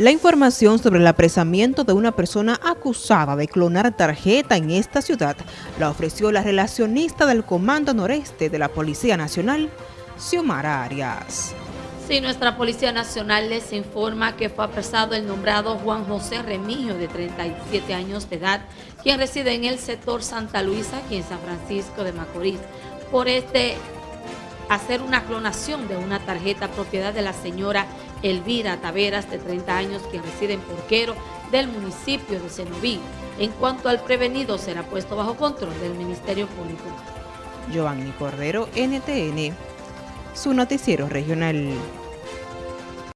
La información sobre el apresamiento de una persona acusada de clonar tarjeta en esta ciudad la ofreció la relacionista del Comando Noreste de la Policía Nacional, Xiomara Arias. Sí, nuestra Policía Nacional les informa que fue apresado el nombrado Juan José Remigio, de 37 años de edad, quien reside en el sector Santa Luisa, aquí en San Francisco de Macorís, por este hacer una clonación de una tarjeta propiedad de la señora Elvira Taveras, de 30 años, que reside en Porquero, del municipio de Cenoví. En cuanto al prevenido, será puesto bajo control del Ministerio Público. Giovanni Cordero, NTN, su noticiero regional.